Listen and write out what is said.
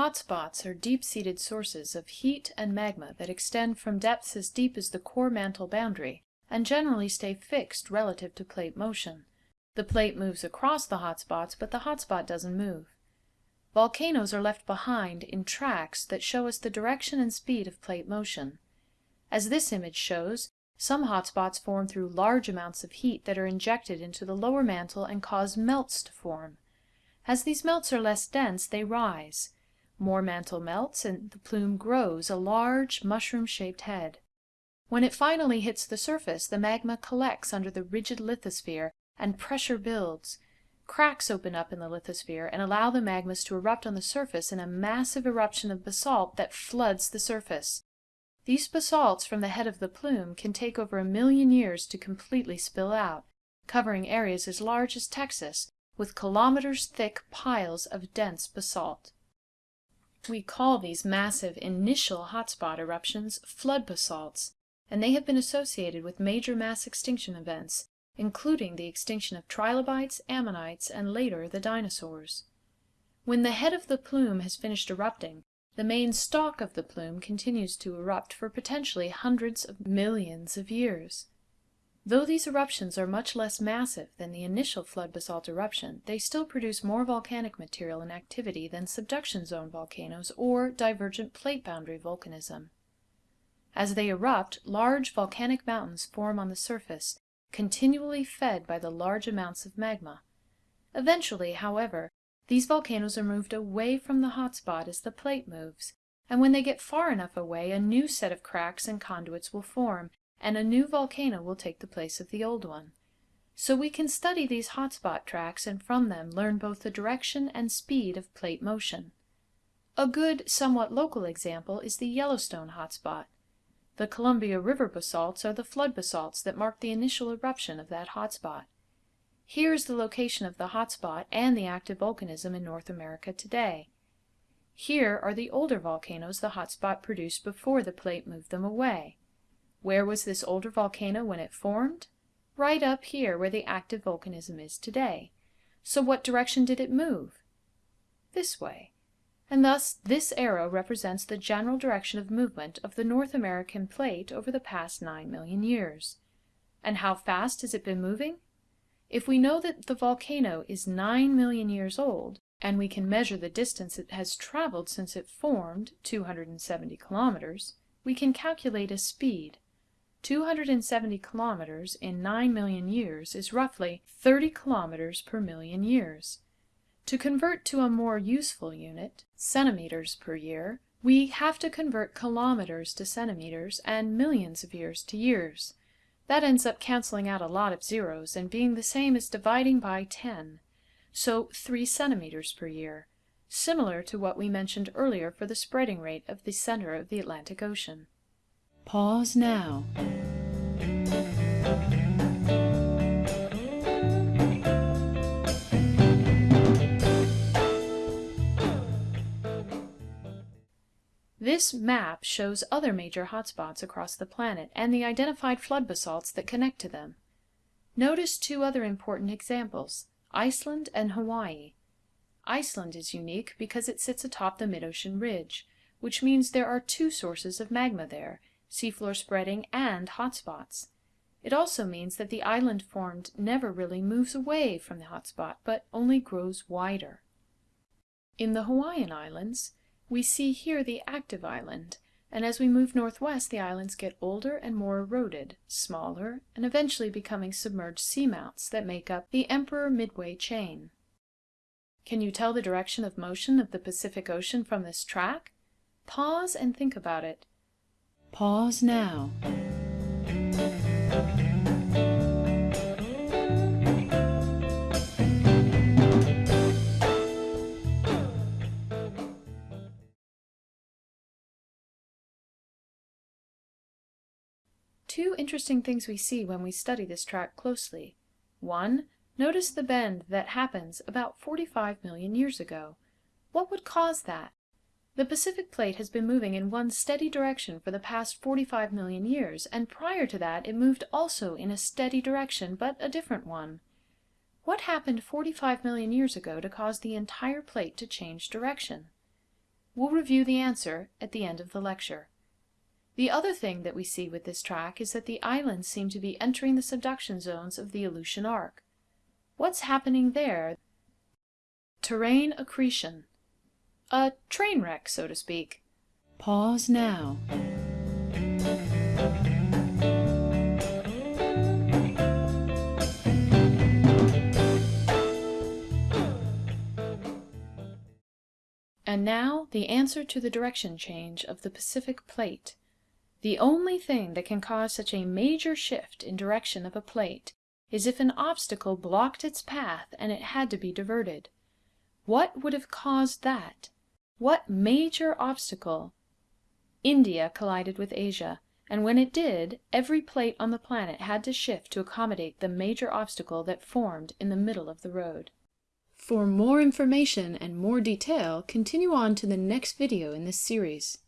Hotspots are deep-seated sources of heat and magma that extend from depths as deep as the core mantle boundary and generally stay fixed relative to plate motion. The plate moves across the hotspots, but the hotspot doesn't move. Volcanoes are left behind in tracks that show us the direction and speed of plate motion. As this image shows, some hotspots form through large amounts of heat that are injected into the lower mantle and cause melts to form. As these melts are less dense, they rise. More mantle melts and the plume grows, a large, mushroom-shaped head. When it finally hits the surface, the magma collects under the rigid lithosphere and pressure builds. Cracks open up in the lithosphere and allow the magmas to erupt on the surface in a massive eruption of basalt that floods the surface. These basalts from the head of the plume can take over a million years to completely spill out, covering areas as large as Texas, with kilometers thick piles of dense basalt. We call these massive initial hotspot eruptions flood basalts, and they have been associated with major mass extinction events, including the extinction of trilobites, ammonites, and later the dinosaurs. When the head of the plume has finished erupting, the main stalk of the plume continues to erupt for potentially hundreds of millions of years. Though these eruptions are much less massive than the initial flood basalt eruption, they still produce more volcanic material and activity than subduction zone volcanoes or divergent plate boundary volcanism. As they erupt, large volcanic mountains form on the surface, continually fed by the large amounts of magma. Eventually, however, these volcanoes are moved away from the hotspot as the plate moves, and when they get far enough away, a new set of cracks and conduits will form, and a new volcano will take the place of the old one. So we can study these hotspot tracks and from them learn both the direction and speed of plate motion. A good, somewhat local example is the Yellowstone hotspot. The Columbia River basalts are the flood basalts that mark the initial eruption of that hotspot. Here is the location of the hotspot and the active volcanism in North America today. Here are the older volcanoes the hotspot produced before the plate moved them away. Where was this older volcano when it formed? Right up here where the active volcanism is today. So what direction did it move? This way and thus this arrow represents the general direction of movement of the North American plate over the past 9 million years. And how fast has it been moving? If we know that the volcano is 9 million years old, and we can measure the distance it has traveled since it formed, 270 kilometers, we can calculate a speed. 270 kilometers in 9 million years is roughly 30 kilometers per million years. To convert to a more useful unit, centimeters per year, we have to convert kilometers to centimeters and millions of years to years. That ends up canceling out a lot of zeros and being the same as dividing by 10. So 3 centimeters per year, similar to what we mentioned earlier for the spreading rate of the center of the Atlantic Ocean. Pause now. This map shows other major hotspots across the planet and the identified flood basalts that connect to them. Notice two other important examples, Iceland and Hawaii. Iceland is unique because it sits atop the mid-ocean ridge, which means there are two sources of magma there, seafloor spreading and hotspots. It also means that the island formed never really moves away from the hotspot, but only grows wider. In the Hawaiian Islands, we see here the active island, and as we move northwest the islands get older and more eroded, smaller, and eventually becoming submerged seamounts that make up the Emperor Midway chain. Can you tell the direction of motion of the Pacific Ocean from this track? Pause and think about it. Pause now. Two interesting things we see when we study this track closely. One, notice the bend that happens about 45 million years ago. What would cause that? The Pacific Plate has been moving in one steady direction for the past 45 million years, and prior to that it moved also in a steady direction, but a different one. What happened 45 million years ago to cause the entire plate to change direction? We'll review the answer at the end of the lecture. The other thing that we see with this track is that the islands seem to be entering the subduction zones of the Aleutian Arc. What's happening there? Terrane accretion. A train wreck, so to speak. Pause now. And now the answer to the direction change of the Pacific Plate. The only thing that can cause such a major shift in direction of a plate is if an obstacle blocked its path and it had to be diverted. What would have caused that? What major obstacle? India collided with Asia, and when it did, every plate on the planet had to shift to accommodate the major obstacle that formed in the middle of the road. For more information and more detail, continue on to the next video in this series.